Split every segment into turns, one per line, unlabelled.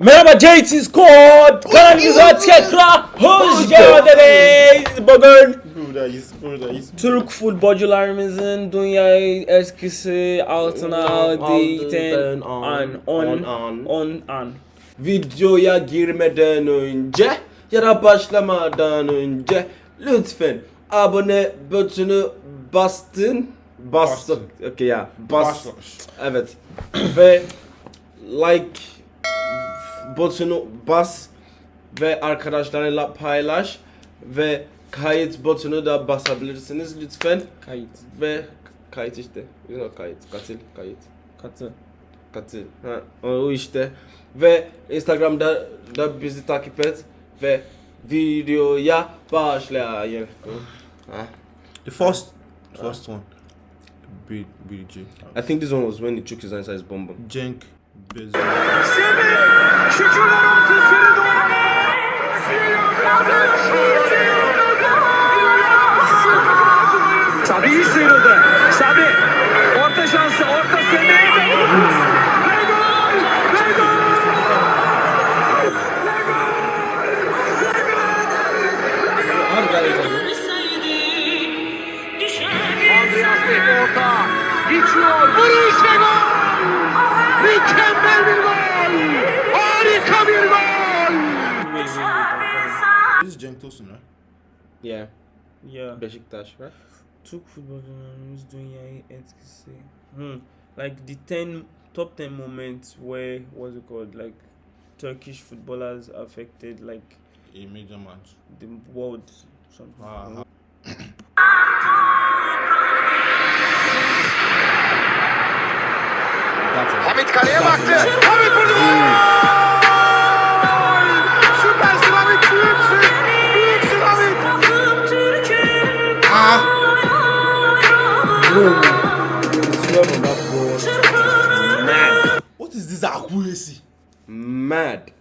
Merhaba JT Squad kanalımıza tekrar hoş geldiniz. Bugün
Buradayız, buradayız.
Türk futbolcularımızın dünya eskisi altına aldığından an on
an.
on an.
Videoya girmeden önce ya da başlamadan önce lütfen abone butonu bastın. Bastın. Okey ya. Bas. Evet. ve like butonu bas ve arkadaşlarıyla paylaş ve kayıt butonu da basabilirsiniz lütfen
Kayıt.
ve kayıt işte. You kayıt, katil, kayıt.
Katı.
Katil. Ha, o işte. Ve Instagram'da da bizi takip et ve videoya başlayın. Ha.
The first, first one. B, BG.
I think this one was when he took his answer his bomb bomb.
Bezim. Semih!
Şükürler olsun seni doğru. Sabi iyi sıyrıldı. Sabi orta şansı orta Semih. Andreas Bey orta. Geçiyor. Vuruş ve gol. Mükemmel bir gol. Harika bir gol.
This is Cenk Tosun, right?
Yeah.
Yeah.
Beşiktaş, right?
Türk futbolcularımız dünyayı etkisi. Hmm. Like the 10 top 10 moments where what's it called like Turkish footballers affected like
A major match.
the world something.
Ah,
That's
What is this accuracy?
Mad.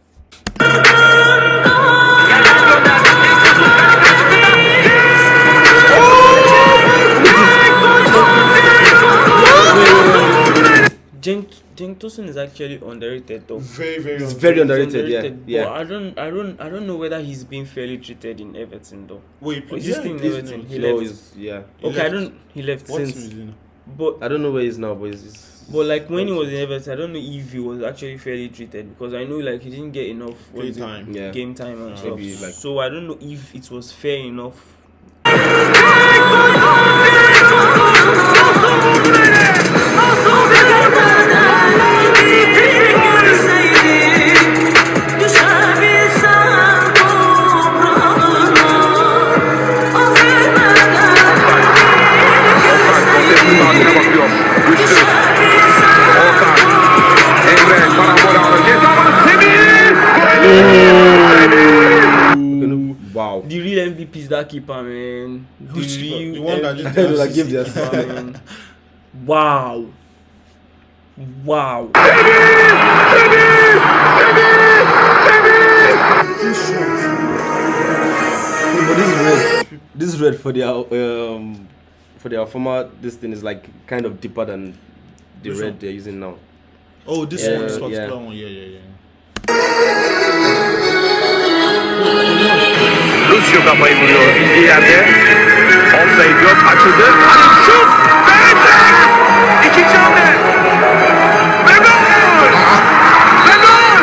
Cenk Cenk Tosun is actually underrated though.
Very, very.
It's very
He's
underrated, yeah.
but
Yeah.
I don't I don't I don't know whether he's being fairly treated in Everton though.
Wait,
Is he still in Everton? He
No,
left.
he's, yeah.
He
Okay, I don't he left
What
since
team is he in?
but
I don't know where he is now, but he's, he's
But like when he was in Everton, I don't know if he was actually fairly treated because I know like he didn't get enough what
Play
is it,
time.
Yeah.
game time and stuff.
Like-
so I don't know if it was fair enough.
Oh
wow.
The MVP is that keeper, man. The
Which keeper? The one that
MVP
just did
Like, give the
keeper, man. Wow. Wow.
But this is red. This is red for their um for their former. This thing is like kind of deeper than the
Which
red
one?
they're using now.
Oh, this
Yeah,
one, this particular
yeah.
one. Yeah, yeah, yeah.
Lucio kafayı vuruyor. İndiği yerde. Offside yok. Açıldı. Halil şut. Verdi. İkinci hamle. Ve gol. Ve gol.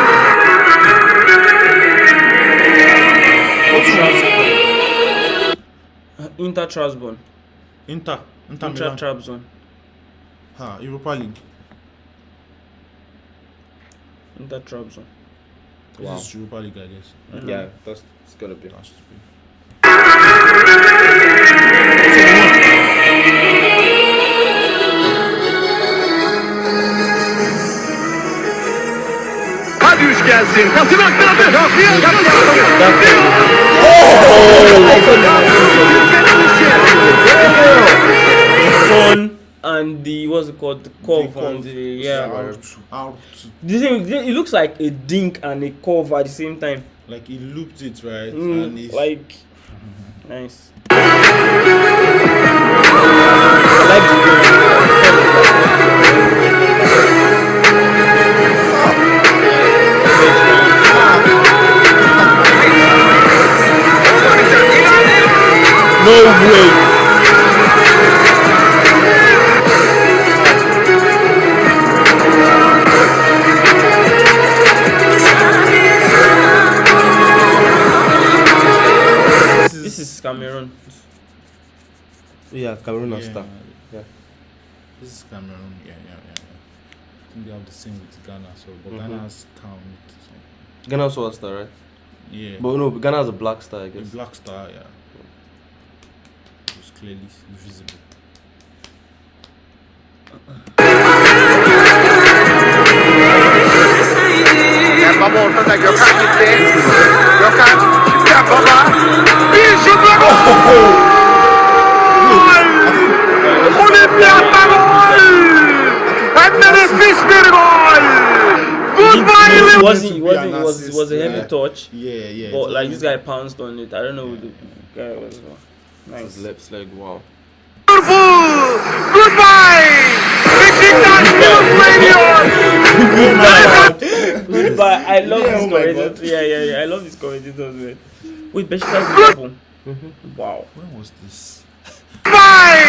Inter Trabzon.
Inter, Inter
Inter
Milan.
Trabzon.
Ha, Europa League.
Inter Trabzon.
This
Wow.
is Europa League, I guess.
Yeah, that's it's gonna be.
Has to be.
Gelsin. Pasını aktardı.
Son and the what's it called? The curve and the yeah.
Out, out.
The thing, it looks like a dink and a curve at the same time.
Like he looped it right,
Mm,
and it's
like nice. I like the No way. This is Cameroon.
Yeah, Cameroon
yeah.
star. Yeah.
This is Cameroon. Yeah, yeah, yeah. I think they have the same with Ghana, so but
mm
-hmm. Ghana's town.
Ghana also star, right?
Yeah.
But no, Ghana has a black star, I guess.
A black star, yeah. It's clearly visible.
Baba ortada Gökhan gitti. Gökhan şimdiden Baba. Bir şutla gol! Olimpiyat'ta gol! Hem de nefis bir gol! Goodbye
It wasn't. It wasn't. It was. It was a heavy
yeah.
touch.
Yeah, yeah.
But like this guy pounced on it. I don't know who the guy was. Nice.
His left leg, wow.
Liverpool! Goodbye! Beşiktaş Liverpool'a iniyor!
Goodbye. I love
Yeah,
these
oh my
commentators. Yeah, yeah, yeah. I love these commentators, man. Wait, Beşiktaş Liverpool. Wow.
When was this?
Goodbye!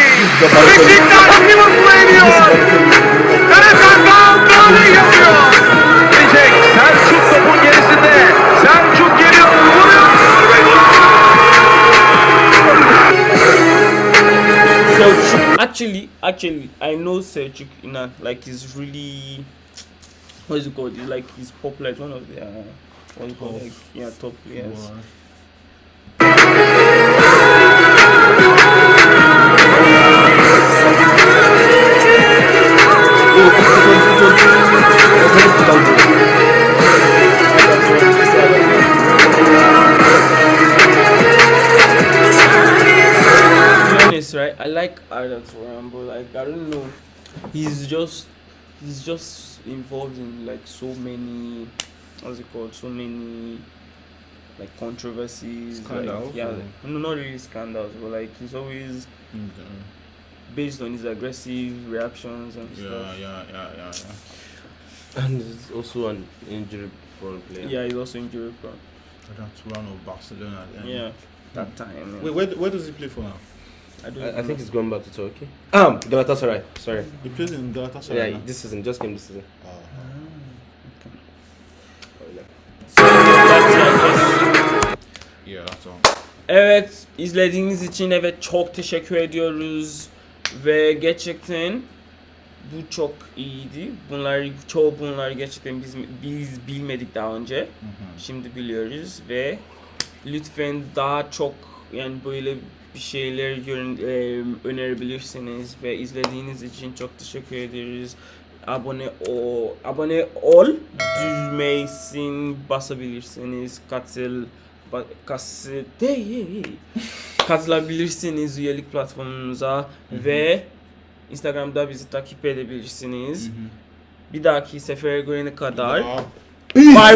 Actually, actually, I know. You know, like he's really. What is it called? He's like he's popular. It's one of the. Uh, what is it called? Like, yeah, top players.
Wow.
He's just he's just involved in like so many what's it called? So many like controversies.
Scandals,
Like, yeah,
or-
no, not really scandals, but like he's always
Mm, uh,
based on his aggressive reactions and
Yeah,
stuff.
yeah, yeah, yeah, yeah.
And he's also an injury prone player.
Yeah, he's also injury prone.
That's one of Barcelona. then.
Yeah, that time. yeah.
Wait, where, where does he play for now?
I don't.
I, I think he's going back to Turkey. Um, Galatasaray. Sorry.
He plays in Galatasaray.
Yeah,
now?
this season, just came this season.
İt,
yeah, that's all.
Evet izlediğiniz için evet çok teşekkür ediyoruz ve gerçekten bu çok iyiydi. Bunları çoğu bunları gerçekten biz biz bilmedik daha önce.
Mhm.
Şimdi biliyoruz ve lütfen daha çok yani böyle bir şeyler e, önerebilirsiniz ve izlediğiniz için çok teşekkür ederiz. Abone o abone ol düğmesini basabilirsiniz. Katıl değil. katılabilirsiniz üyelik platformumuza ve Instagram'da bizi takip edebilirsiniz. Bir dahaki sefere görene kadar. Bye.